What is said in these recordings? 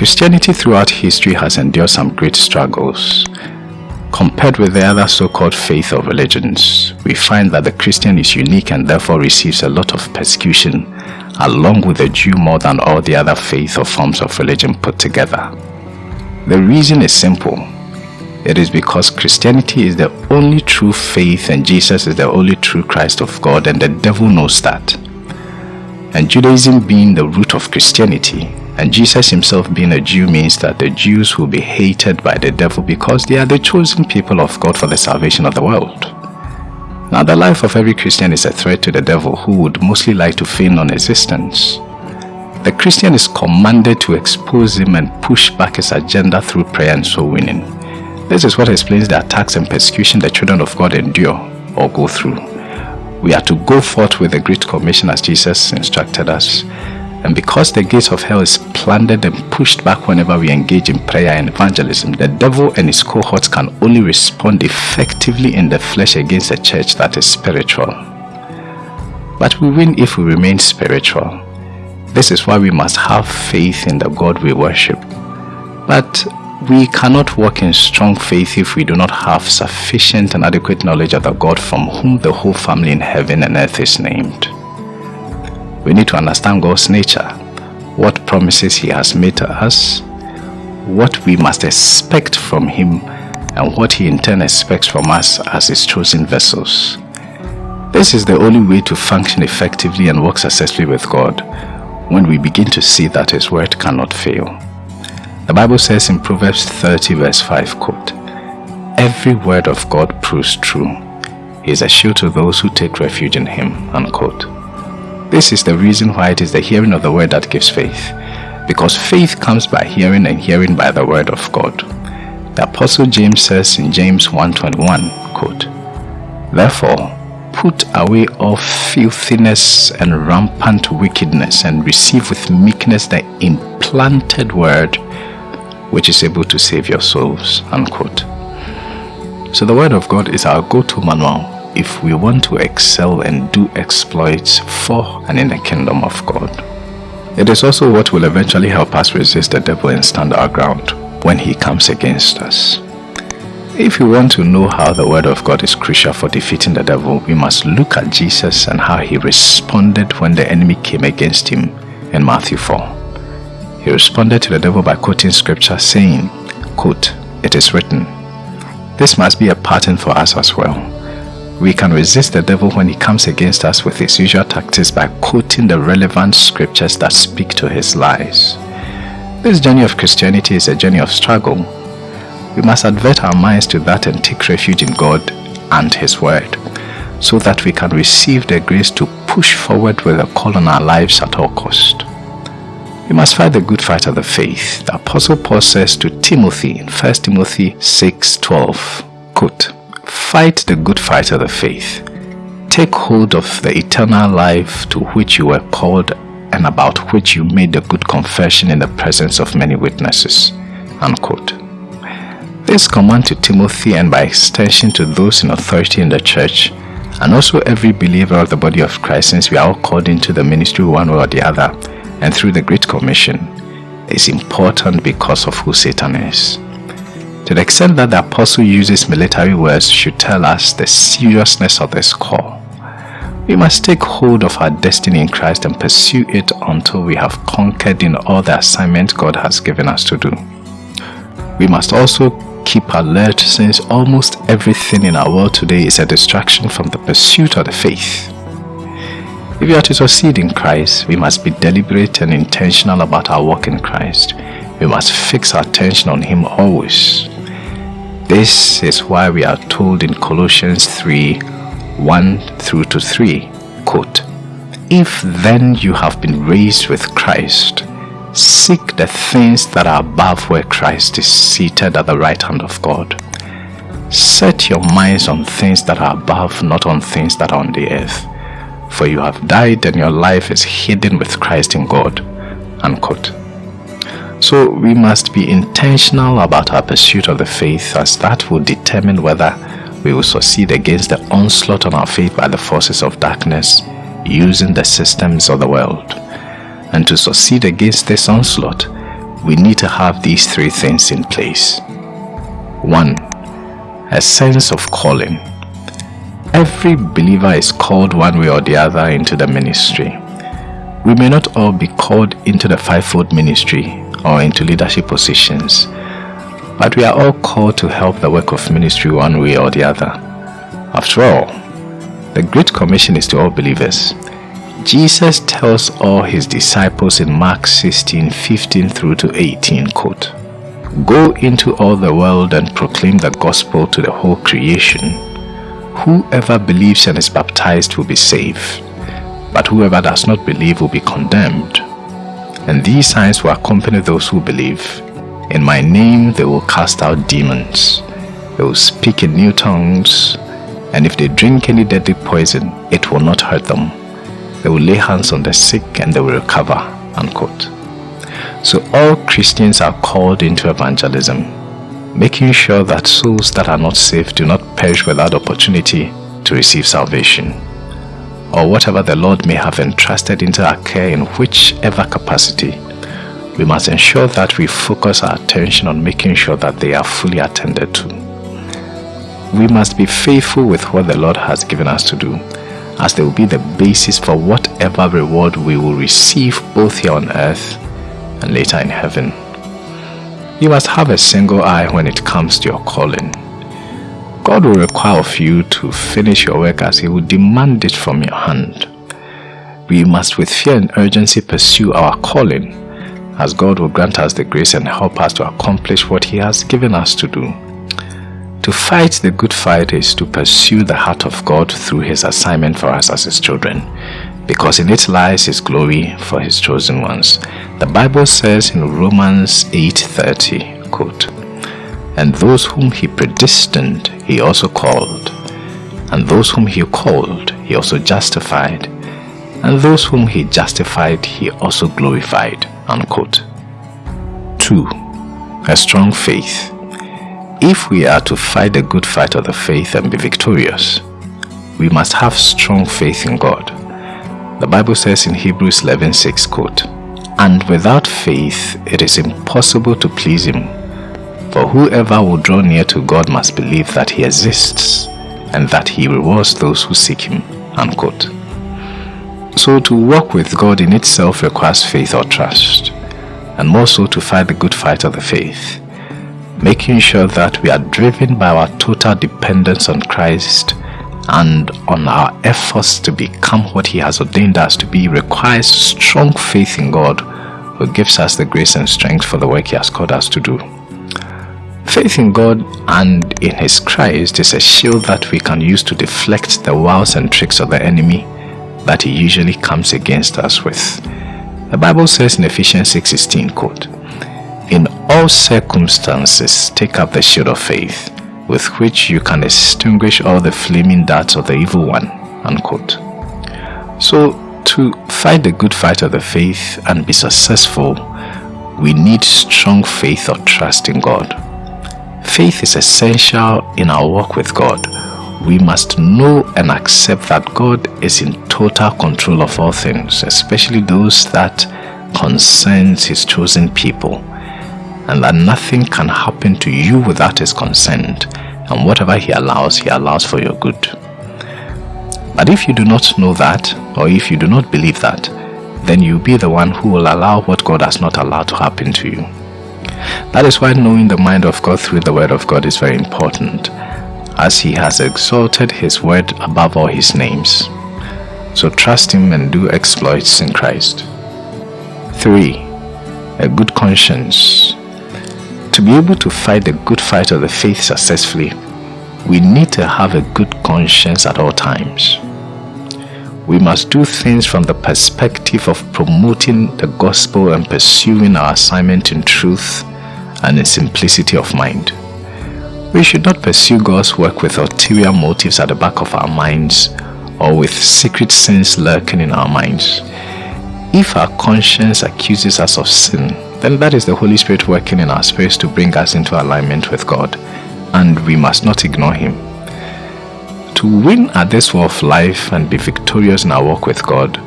Christianity throughout history has endured some great struggles. Compared with the other so-called faith or religions, we find that the Christian is unique and therefore receives a lot of persecution along with the Jew more than all the other faith or forms of religion put together. The reason is simple. It is because Christianity is the only true faith and Jesus is the only true Christ of God and the devil knows that. And Judaism being the root of Christianity, and Jesus himself being a Jew means that the Jews will be hated by the devil because they are the chosen people of God for the salvation of the world. Now the life of every Christian is a threat to the devil who would mostly like to feign non-existence. The Christian is commanded to expose him and push back his agenda through prayer and soul winning. This is what explains the attacks and persecution the children of God endure or go through. We are to go forth with the Great Commission as Jesus instructed us. And because the gates of hell is plundered and pushed back whenever we engage in prayer and evangelism, the devil and his cohorts can only respond effectively in the flesh against a church that is spiritual. But we win if we remain spiritual. This is why we must have faith in the God we worship. But we cannot walk in strong faith if we do not have sufficient and adequate knowledge of the God from whom the whole family in heaven and earth is named. We need to understand God's nature, what promises He has made to us, what we must expect from Him, and what He in turn expects from us as His chosen vessels. This is the only way to function effectively and work successfully with God when we begin to see that His word cannot fail. The Bible says in Proverbs 30 verse 5 quote, Every word of God proves true. He is a shield to those who take refuge in him. Unquote. This is the reason why it is the hearing of the word that gives faith. Because faith comes by hearing and hearing by the word of God. The Apostle James says in James 1.21, quote, Therefore, put away all filthiness and rampant wickedness and receive with meekness the implanted word which is able to save your souls. Unquote. So the Word of God is our go-to manual if we want to excel and do exploits for and in the kingdom of God. It is also what will eventually help us resist the devil and stand our ground when he comes against us. If you want to know how the word of God is crucial for defeating the devil, we must look at Jesus and how he responded when the enemy came against him in Matthew 4. He responded to the devil by quoting scripture saying, quote, It is written. This must be a pattern for us as well. We can resist the devil when he comes against us with his usual tactics by quoting the relevant scriptures that speak to his lies. This journey of Christianity is a journey of struggle. We must advert our minds to that and take refuge in God and His Word so that we can receive the grace to push forward with a call on our lives at all cost. We must fight the good fight of the faith. The Apostle Paul says to Timothy in 1 Timothy 6.12, quote, Fight the good fight of the faith. Take hold of the eternal life to which you were called and about which you made a good confession in the presence of many witnesses. Unquote. This command to Timothy and by extension to those in authority in the church and also every believer of the body of Christ since we are all called into the ministry one way or the other and through the Great Commission is important because of who Satan is. To the extent that the apostle uses military words should tell us the seriousness of this call. We must take hold of our destiny in Christ and pursue it until we have conquered in all the assignment God has given us to do. We must also keep alert since almost everything in our world today is a distraction from the pursuit of the faith. If we are to succeed in Christ, we must be deliberate and intentional about our walk in Christ. We must fix our attention on Him always. This is why we are told in Colossians 3 1 through to 3, quote, If then you have been raised with Christ, seek the things that are above where Christ is seated at the right hand of God. Set your minds on things that are above, not on things that are on the earth for you have died and your life is hidden with Christ in God. Unquote. So we must be intentional about our pursuit of the faith as that will determine whether we will succeed against the onslaught on our faith by the forces of darkness using the systems of the world. And to succeed against this onslaught, we need to have these three things in place. 1. A sense of calling. Every believer is called one way or the other into the ministry. We may not all be called into the fivefold ministry or into leadership positions, but we are all called to help the work of ministry one way or the other. After all, the Great Commission is to all believers. Jesus tells all his disciples in Mark 16, 15 through to 18, quote, Go into all the world and proclaim the gospel to the whole creation. Whoever believes and is baptized will be saved, but whoever does not believe will be condemned. And these signs will accompany those who believe. In my name they will cast out demons. They will speak in new tongues. And if they drink any deadly poison, it will not hurt them. They will lay hands on the sick and they will recover. Unquote. So all Christians are called into evangelism, making sure that souls that are not saved do not perish without opportunity to receive salvation. Or whatever the Lord may have entrusted into our care in whichever capacity we must ensure that we focus our attention on making sure that they are fully attended to. We must be faithful with what the Lord has given us to do, as they will be the basis for whatever reward we will receive both here on earth and later in heaven. You must have a single eye when it comes to your calling. God will require of you to finish your work as He will demand it from your hand. We must with fear and urgency pursue our calling as God will grant us the grace and help us to accomplish what He has given us to do. To fight the good fight is to pursue the heart of God through His assignment for us as His children, because in it lies His glory for His chosen ones. The Bible says in Romans 8:30, quote, And those whom He predestined, He also called, and those whom He called, He also justified, and those whom He justified, He also glorified. Unquote. 2. A strong faith. If we are to fight the good fight of the faith and be victorious, we must have strong faith in God. The Bible says in Hebrews 11:6, quote, And without faith it is impossible to please him. For whoever will draw near to God must believe that he exists and that he rewards those who seek him. Unquote. So to walk with God in itself requires faith or trust, and more so to fight the good fight of the faith, making sure that we are driven by our total dependence on Christ and on our efforts to become what he has ordained us to be requires strong faith in God who gives us the grace and strength for the work he has called us to do. Faith in God and in his Christ is a shield that we can use to deflect the wiles and tricks of the enemy that he usually comes against us with. The Bible says in Ephesians 6.16, quote, In all circumstances take up the shield of faith, with which you can extinguish all the flaming darts of the evil one. Unquote. So, to fight the good fight of the faith and be successful, we need strong faith or trust in God. Faith is essential in our walk with God we must know and accept that God is in total control of all things, especially those that concerns his chosen people, and that nothing can happen to you without his consent, and whatever he allows, he allows for your good. But if you do not know that, or if you do not believe that, then you'll be the one who will allow what God has not allowed to happen to you. That is why knowing the mind of God through the Word of God is very important as he has exalted his word above all his names. So trust him and do exploits in Christ. 3. A good conscience. To be able to fight the good fight of the faith successfully, we need to have a good conscience at all times. We must do things from the perspective of promoting the gospel and pursuing our assignment in truth and in simplicity of mind. We should not pursue God's work with ulterior motives at the back of our minds or with secret sins lurking in our minds. If our conscience accuses us of sin, then that is the Holy Spirit working in our spirits to bring us into alignment with God, and we must not ignore Him. To win at this war of life and be victorious in our walk with God,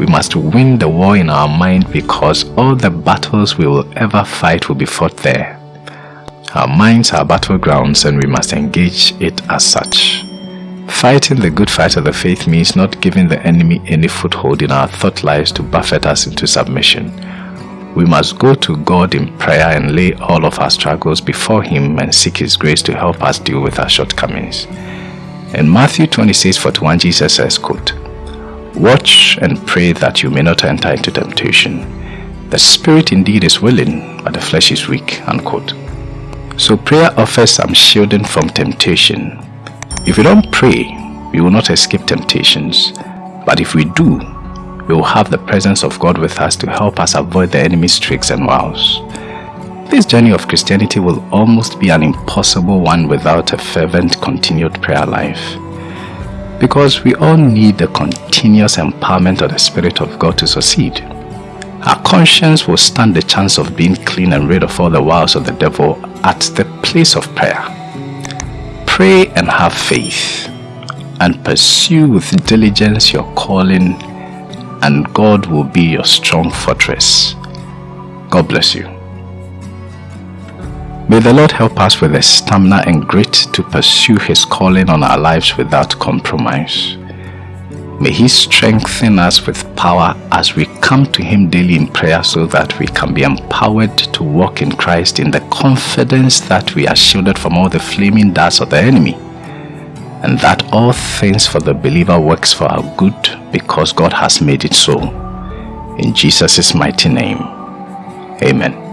We must win the war in our mind because all the battles we will ever fight will be fought there. Our minds are battlegrounds and we must engage it as such. Fighting the good fight of the faith means not giving the enemy any foothold in our thought lives to buffet us into submission. We must go to God in prayer and lay all of our struggles before Him and seek His grace to help us deal with our shortcomings. In Matthew 26 41, Jesus says, quote, Watch and pray that you may not enter into temptation. The spirit indeed is willing, but the flesh is weak. Unquote. So prayer offers some shielding from temptation. If we don't pray, we will not escape temptations. But if we do, we will have the presence of God with us to help us avoid the enemy's tricks and wiles. This journey of Christianity will almost be an impossible one without a fervent continued prayer life. Because we all need the continuous empowerment of the Spirit of God to succeed. Our conscience will stand the chance of being clean and rid of all the wiles of the devil at the place of prayer. Pray and have faith and pursue with diligence your calling and God will be your strong fortress. God bless you. May the Lord help us with the stamina and grit to pursue His calling on our lives without compromise. May He strengthen us with power as we come to Him daily in prayer so that we can be empowered to walk in Christ in the confidence that we are shielded from all the flaming darts of the enemy and that all things for the believer works for our good because God has made it so. In Jesus' mighty name, Amen.